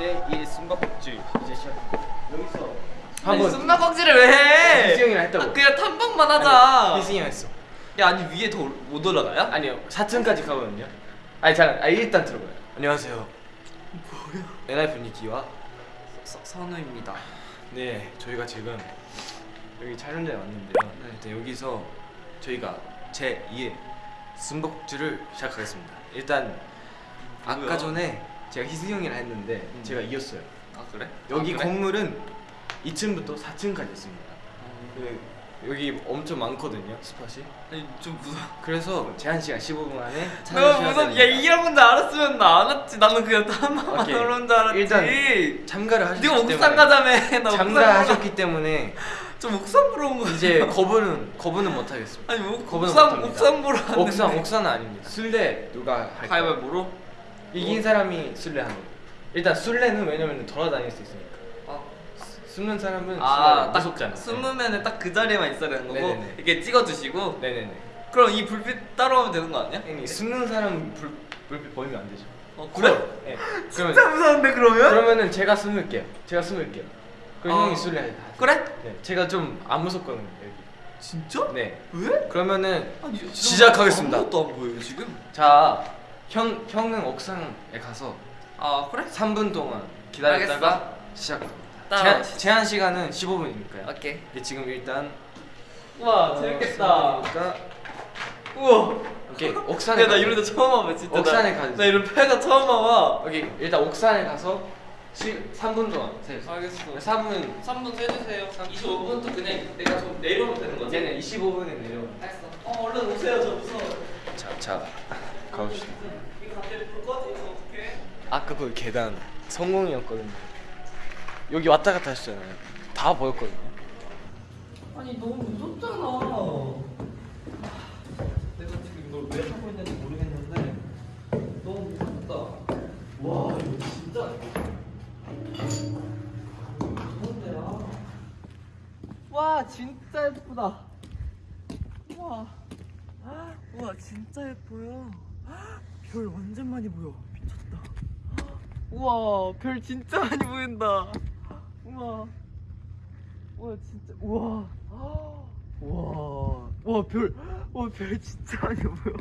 제 2의 숨바꼭질 이제 시작합니다. 여기서 한번 숨바꼭질을 왜 해? 희승이 형이랑 했다고. 아, 그냥 탐방만 하자. 희승이 형 했어. 야 아니 위에 더 못 올라가요? 아니요 4층까지 가거든요. 아니 잠깐 아 일단 들어봐요. 안녕하세요. 뭐야? NI 분위기와 서, 선우입니다. 네 저희가 지금 여기 촬영장에 왔는데요. 네. 일단 여기서 저희가 제 2의 숨바꼭질을 시작하겠습니다. 일단 아까? 전에 제가 희승이 형이랑 했는데 음. 제가 이겼어요. 아 그래? 여기 아, 그래? 건물은 2층부터 4층까지 있습니다. 그 여기 엄청 많거든요 스팟이. 아니 좀 무서워. 그래서 제한 시간 15분 안에 너무 무서워. 야. 이런 건줄 알았으면 나 안 왔지. 나는 그냥 오케이. 하러 온줄 알았지. 일단 참가를 하셨기 네가 옥상 가자며. 나 참가하셨기 때문에 좀 옥상 보러 온 거야. 이제 거부는 거부는 못 하겠습니다. 아니 뭐 거부는 옥상 못합니다. 옥상 보러 왔는데. 옥상 옥상은 아닙니다. 술래 누가 할까요? 가위바위보로? 이긴 사람이 술래 하는 거. 일단 술래는 왜냐면 돌아다닐 수 있으니까. 아, 숨는 사람은 아, 딱 무섭잖아. 숨으면은 딱그 자리에만 있어야 되는 거고 네네네. 이렇게 찍어두시고 네네네. 그럼 이 불빛 따라오면 되는 거 아니야? 형님 숨는 사람 불 불빛 보이면 안 되죠. 어 그래? 네. 그러면 진짜 무서운데 그러면? 그러면은 제가 숨을게요. 제가 숨을게요. 그럼 아. 형이 술래 해. 그래? 네. 제가 좀 안 무섭거든요 여기. 진짜? 네. 왜? 그러면 아니 진짜 시작하겠습니다. 아무것도 안 보여요 지금 자, 형 형은 옥상에 가서 아 그래? 3분 동안 기다렸다가 시작합니다. 따라와. 제한, 제한 시간은 15분이니까요. 오케이 근데 지금 일단 우와 재밌겠다 그러니까 우와 오케이 옥산에 야나 이런 데 처음 와봐 진짜 옥산에 나, 가지. 나 이런 패가 처음 와봐 여기 일단 옥산에 가서 시, 3분 동안 세요. 알겠어 3분 3분 세주세요 25분도 그냥 내가 좀 내려오면 되는 거지? 얘는 25분에 내려. 알겠어 어 얼른 오세요 저 무서워 자, 자 가봅시다. 아까 그 계단 성공이었거든요. 여기 왔다 갔다 하셨잖아요. 다 보였거든요. 아니 너무 무섭잖아. 내가 지금 이걸 왜 하고 있는지 모르겠는데 너무 무섭다. 와 이거 진짜 무서운데요. 와 진짜 예쁘다. 와, 와 진짜 예뻐요. 별 완전 많이 보여. 미쳤다. 우와 별 진짜 많이 보인다. 우와. 와 진짜 우와 우와 와별와 별 진짜 많이 보여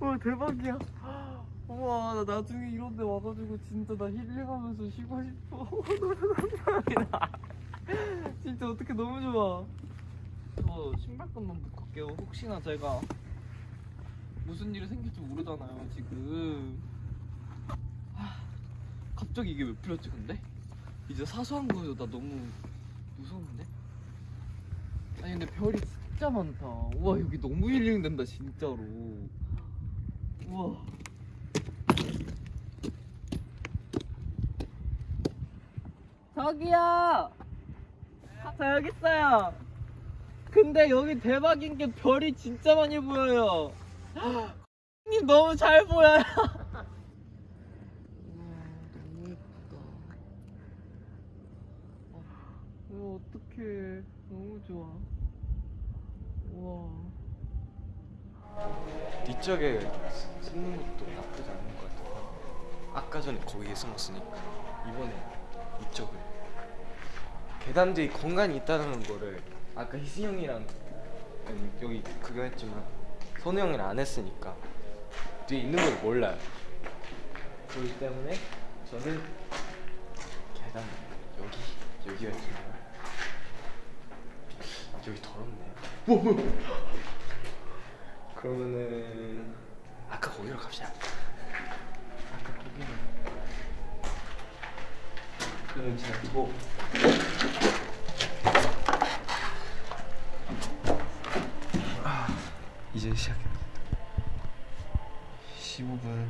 와 대박이야 우와 나 나중에 이런 데 와가지고 진짜 나 힐링하면서 쉬고 싶어 진짜 어떻게 너무 좋아 저 신발끈만 묶고 갈게요 혹시나 제가 무슨 일이 생길지 모르잖아요 지금. 하, 갑자기 이게 왜 풀렸지 근데? 이제 사소한 거에도 나 너무 무서운데? 아니 근데 별이 진짜 많다. 우와 여기 너무 힐링 된다 진짜로. 우와. 저기요! 저 여기 있어요. 근데 여기 대박인 게 별이 진짜 많이 보여요 님 너무 잘 보여요 어, 어떡해. 너무 좋아. 우와. 뒤쪽에 숨는 것도 나쁘지 않은 것 같아요. 아까 전에 거기에 숨었으니까 이번에 이쪽을 계단 뒤에 공간이 있다는 거를 아까 희승 형이랑 여기 구경했지만 선우 형이랑 안 했으니까 뒤에 있는 걸 몰라요. 그렇기 때문에 저는 계단 여기 여기였지만 여기 더럽네. 뭐 뭐. 그러면은 아까 거기로 갑시다. 아까 거기는 그러면 제가 두고 아, 이제 시작합니다. 15분.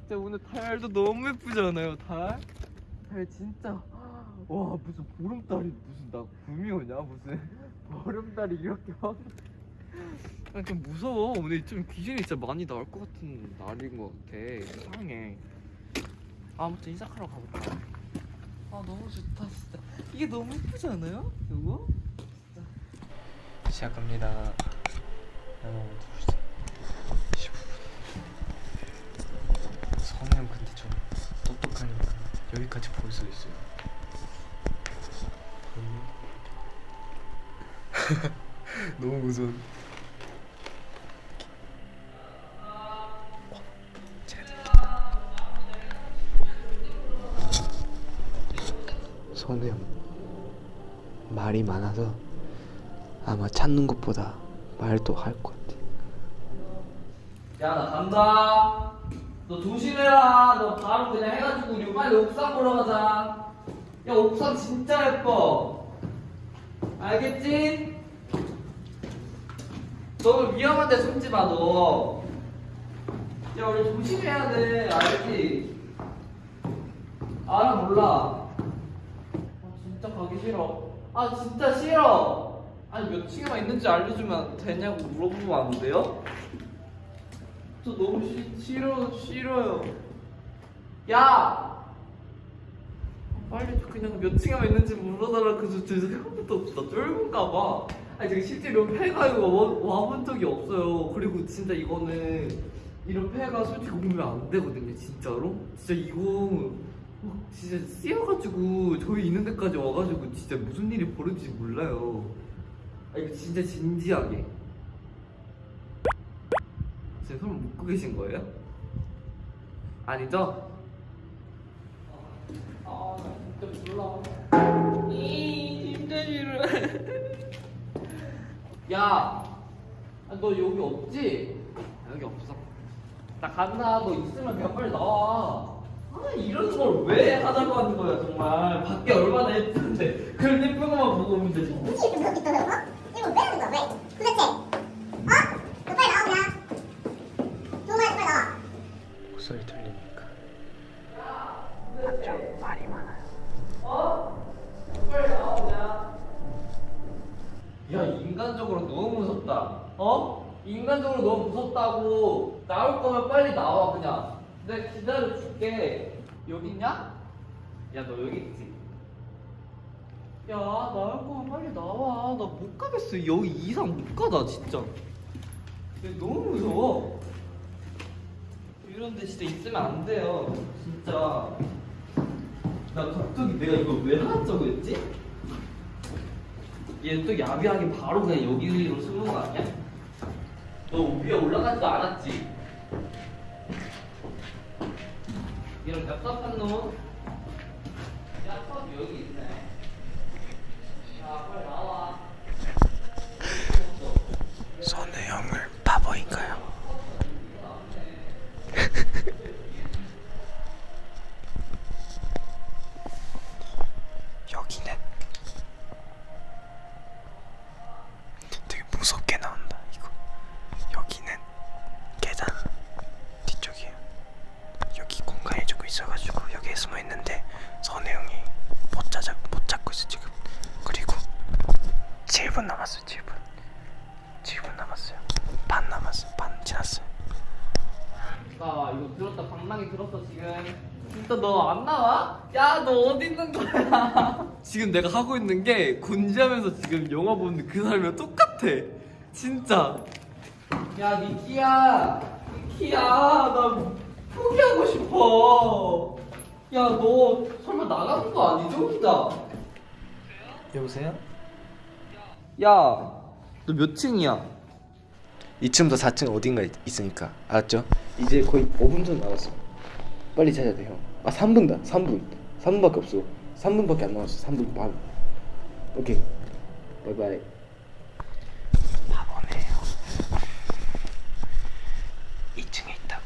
진짜 오늘 달도 너무 예쁘지 않아요 달? 달 진짜 와 무슨 보름달이 무슨 나 붐이 오냐 무슨 보름달이 이렇게 막 아니, 좀 무서워 오늘 좀 귀신이 진짜 많이 나올 것 같은 날인 것 같아 이상해 아무튼 시작하러 가볼까 아 너무 좋다 진짜 이게 너무 예쁘지 않아요? 이거? 시작합니다. 하나, 둘, 셋. 15분. 선우 형 근데 좀 여기까지 볼 수 있어요. 너무 무서워. 선우 형 말이 많아서 아마 찾는 것보다 말도 할 것 같아. 야 나 간다. 너 조심해라. 너 바로 그냥 해가지고 우리 빨리 옥상 보러 가자. 야 옥상 진짜 예뻐. 알겠지? 너무 위험한 데 숨지 마 너. 야 우리 조심해야 돼. 알지? 알아 몰라. 아 진짜 가기 싫어. 아 진짜 싫어 아니 몇 층에만 있는지 알려주면 되냐고 물어보면 안 돼요? 저 너무 시, 싫어 싫어요. 야 빨리 좀 그냥 몇 층에만 있는지 물어달라 그저 저 생각부터 나 쫄은가 봐. 아니 제가 실제로 폐가 이거 와- 와본 적이 없어요. 그리고 진짜 이거는 이런 폐가 솔직히 오면 안 되거든요 진짜로. 진짜 이거 막 진짜 씌어가지고 저희 있는 데까지 와가지고 진짜 무슨 일이 벌어질지 몰라요. 아 이거 진짜 진지하게. 지금 손을 묶고 계신 거예요? 아니죠? 아, 나 진짜 몰라. 이, 진짜 싫어. 야, 아, 너 여기 없지? 아, 여기 없어. 나 간다. 너 있으면 그냥 빨리 나와. 아, 이런 걸 왜 하자고 하는 거야, 정말. 밖에 얼마나 예쁜데. 그런 예쁜 것만 보고 오면 되지. 뭐. 눈치 그렇게 떠들 도대체? 어? 너 빨리 나와 그냥. 조금만 빨리 나와. 목소리 들리니까. 빨리 나오자. 야 인간적으로 너무 무섭다. 어? 인간적으로 너무 무섭다고. 나올 거면 빨리 나와 그냥. 내가 기다려 줄게. 여기 있냐? 야 너 여기 있지? 야 나올 거면 빨리 나와. 나 못 가겠어. 여기 이상 못 가다 진짜. 야, 너무 무서워. 이런 데 진짜 있으면 안 돼요. 진짜. 나 갑자기 내가 이걸 왜 하자고 했지? 얘 또 야비하게 바로 그냥 여기로 숨는 거 아니야? 너 위에 올라가지도 않았지? 이런 얍삽한 놈? 얍삽 여기 있네 야 빨리 나와 선우 형을 바보인가요? 여기는 되게 무섭게 나온다 이거 여기는 계단 뒤쪽이에요 여기 공간이 조금 있어가지고 여기에 숨어 있는데 선우 형이 못 찾아 못 찾고 있어 지금 그리고 7분 남았어요 7분 7분 남았어요 반 남았어요 반 지났어요 나 이거 들었다 방랑이 들었어 지금 진짜 너 안 나와? 야 너 어디 있는 거야? 지금 내가 하고 있는 게 군지하면서 지금 영화 보는 그 사람이랑 똑같아 진짜 야 니키야 니키야 나 포기하고 싶어 야 너 설마 나가는 거 아니죠 혼자 여보세요? 야 너 몇 층이야? 2층부터 4층 어딘가 있, 있으니까. 알았죠? 이제 거의 5분 전 남았어. 빨리 찾아야 돼요 아 3분 다. 3분. 3분밖에 없어. 3분밖에 안 남았어. 3분 반. 오케이. 바이바이 바보네요 2층에 있다고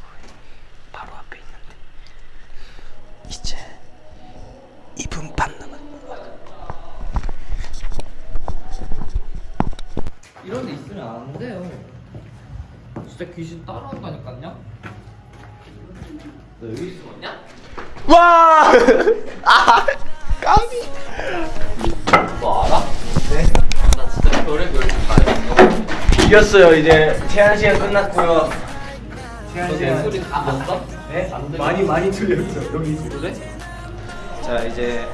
바로 앞에 있는데 이제 2분 반 남았어 이런 데 있으면 안 돼요. 진짜 귀신 따라온다니까요. 너 여기 숨었냐? 와! 아! 까비! 너 알아? 네. 나 진짜 별의 별짓 다 했어. 이겼어요 이제 제한 시간 끝났고요 제한 너내 소리 다 봤어? 네? 많이 많이 들렸죠 여기 그래? 자 이제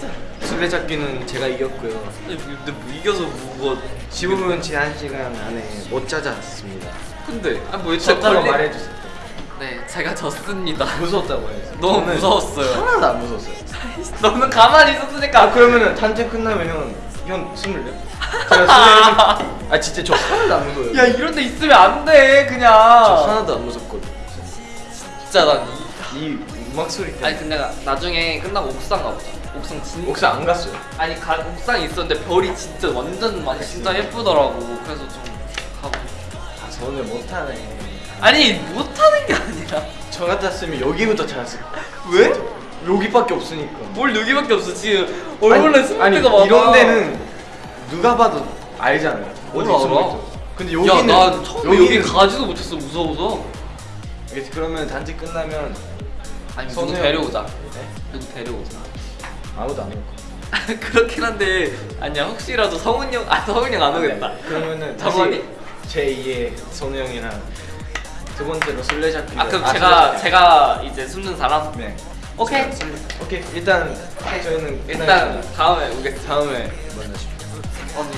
술래잡기는 제가 이겼고요 근데 뭐 이겨서 뭐 지금은 제한 시간 안에 못 찾았습니다 근데 아뭐 숫자로 말해주세요 네 제가 졌습니다 무서웠다고 해야지. 너무 무서웠어요. 하나도 안 무서웠어요. 너는 가만히 있었으니까 아 그러면은 단체 끝나면 형, 형 스물네? 제가 스물 아 진짜 저 하나도 안 무서워요. 야 이런 데 있으면 안돼 저 그냥 하나도 안 무섭거든. 진짜 난 이... 이 음악 소리 때문에. 아니 근데 나 나중에 끝나고 옥상 가보자 옥상 진짜 옥상 안 갔어요. 아니 가, 옥상에 있었는데 별이 진짜 완전 막 진짜 예쁘더라고 그래서 좀 가고 아 저는 못하네. 아니 못하는 게 아니라 저 같았으면 여기부터 찾았을 거야. 왜? 여기밖에 없으니까. 뭘 여기밖에 없어 지금 얼굴에 스물대가 많아 이런 데는 누가 봐도 알잖아요. 어디? 있어. 근데 야, 여기는 나 처음에 여기 가지도 못했어 무서워서 그러면 단체 끝나면 아니 누구. 데려오자 네? 누구 데려오자 아무도 안 올 거야. 그렇긴 한데 아니야 혹시라도 성훈이 형아 성훈이 형안 오겠다 네. 그러면은 정원이? 제 2의 선우 형이랑 두 번째로 술래잡기. 아 그럼 제가 제가 이제 숨는 사람 네. 오케이 오케이 일단 저희는 일단 다음에 오겠습니다 다음에 만나십시오. 언니